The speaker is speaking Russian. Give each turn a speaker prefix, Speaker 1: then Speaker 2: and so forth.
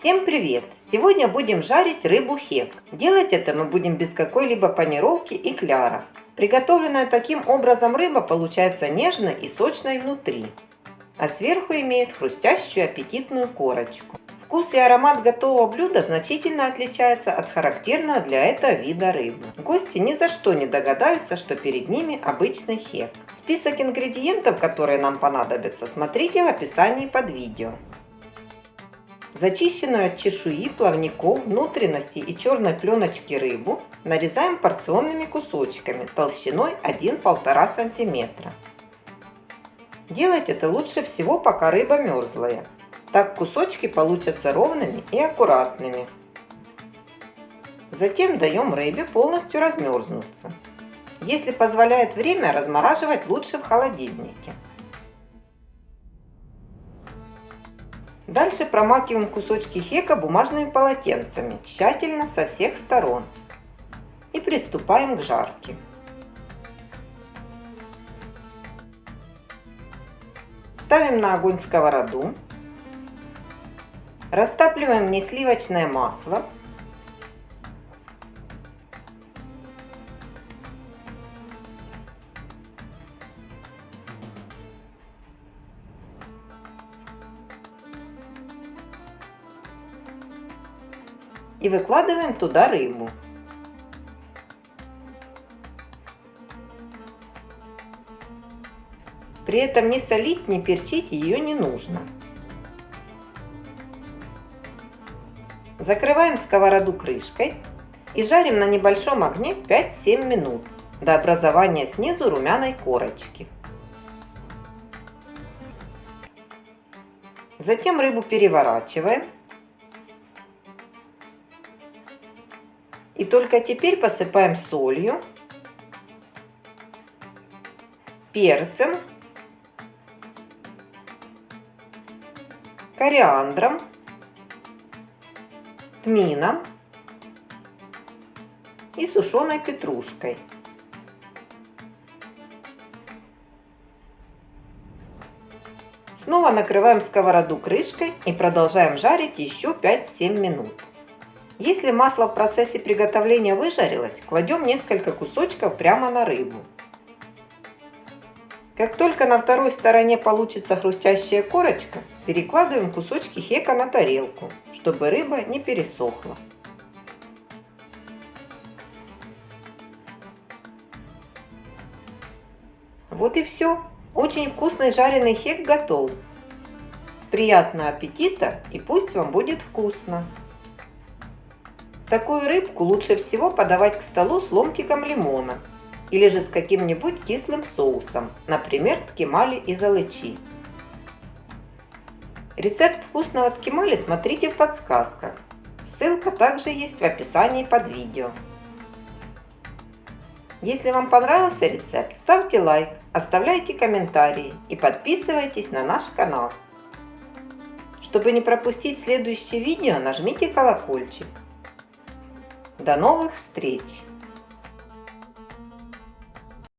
Speaker 1: Всем привет! Сегодня будем жарить рыбу хек. Делать это мы будем без какой-либо панировки и кляра. Приготовленная таким образом рыба получается нежной и сочной внутри, а сверху имеет хрустящую аппетитную корочку. Вкус и аромат готового блюда значительно отличается от характерного для этого вида рыбы. Гости ни за что не догадаются, что перед ними обычный хек. Список ингредиентов, которые нам понадобятся, смотрите в описании под видео. Зачищенную от чешуи, плавников, внутренности и черной пленочки рыбу нарезаем порционными кусочками толщиной 1-1,5 см. Делать это лучше всего, пока рыба мерзлая. Так кусочки получатся ровными и аккуратными. Затем даем рыбе полностью размерзнуться. Если позволяет время, размораживать лучше в холодильнике. Дальше промакиваем кусочки хека бумажными полотенцами, тщательно со всех сторон. И приступаем к жарке. Ставим на огонь сковороду Растапливаем в ней сливочное масло. И выкладываем туда рыбу. При этом не солить, не перчить ее не нужно. Закрываем сковороду крышкой и жарим на небольшом огне 5-7 минут до образования снизу румяной корочки. Затем рыбу переворачиваем. И только теперь посыпаем солью, перцем, кориандром тмином и сушеной петрушкой. Снова накрываем сковороду крышкой и продолжаем жарить еще 5-7 минут. Если масло в процессе приготовления выжарилось, кладем несколько кусочков прямо на рыбу. Как только на второй стороне получится хрустящая корочка, перекладываем кусочки хека на тарелку, чтобы рыба не пересохла. Вот и все. Очень вкусный жареный хек готов. Приятного аппетита и пусть вам будет вкусно. Такую рыбку лучше всего подавать к столу с ломтиком лимона или же с каким-нибудь кислым соусом, например, ткемали из алычи. Рецепт вкусного ткемали смотрите в подсказках. Ссылка также есть в описании под видео. Если вам понравился рецепт, ставьте лайк, оставляйте комментарии и подписывайтесь на наш канал. Чтобы не пропустить следующее видео, нажмите колокольчик. До новых встреч!